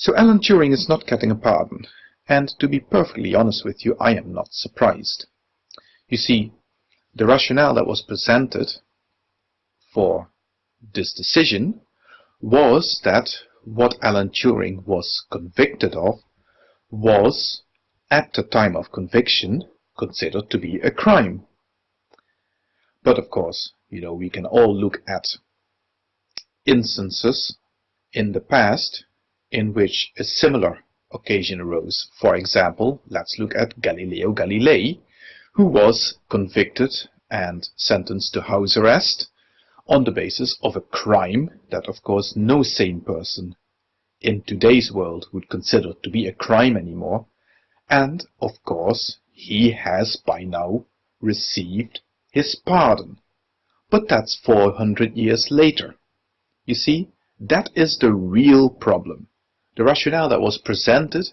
So Alan Turing is not getting a pardon, and to be perfectly honest with you, I am not surprised. You see, the rationale that was presented for this decision was that what Alan Turing was convicted of was, at the time of conviction, considered to be a crime. But of course, you know, we can all look at instances in the past in which a similar occasion arose. For example, let's look at Galileo Galilei, who was convicted and sentenced to house arrest on the basis of a crime that of course no sane person in today's world would consider to be a crime anymore. And of course he has by now received his pardon. But that's 400 years later. You see, that is the real problem. The rationale that was presented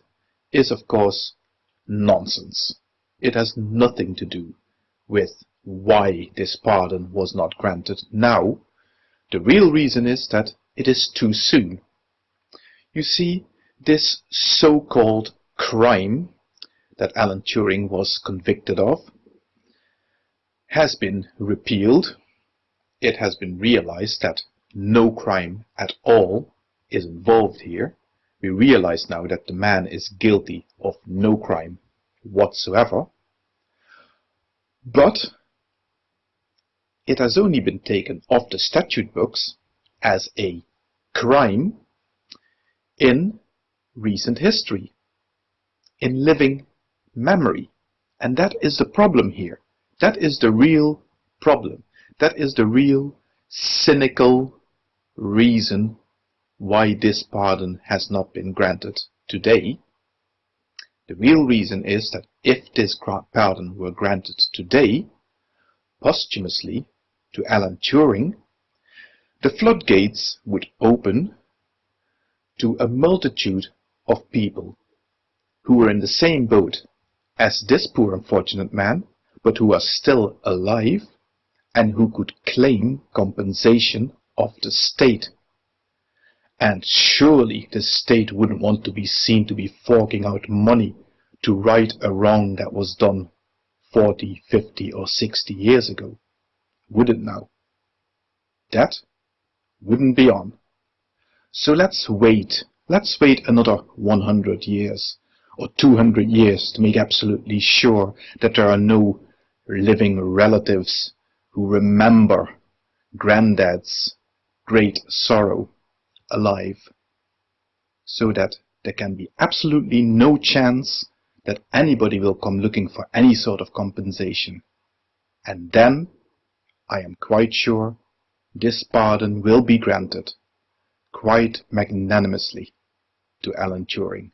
is of course nonsense. It has nothing to do with why this pardon was not granted now. The real reason is that it is too soon. You see, this so-called crime that Alan Turing was convicted of has been repealed. It has been realized that no crime at all is involved here we realize now that the man is guilty of no crime whatsoever. But it has only been taken off the statute books as a crime in recent history, in living memory. And that is the problem here. That is the real problem. That is the real cynical reason why this pardon has not been granted today, the real reason is that if this pardon were granted today, posthumously, to Alan Turing, the floodgates would open to a multitude of people who were in the same boat as this poor unfortunate man, but who are still alive and who could claim compensation of the state and surely the state wouldn't want to be seen to be forking out money to right a wrong that was done 40, 50 or 60 years ago. Would it now? That wouldn't be on. So let's wait. Let's wait another 100 years or 200 years to make absolutely sure that there are no living relatives who remember granddad's great sorrow alive so that there can be absolutely no chance that anybody will come looking for any sort of compensation. And then, I am quite sure, this pardon will be granted, quite magnanimously, to Alan Turing.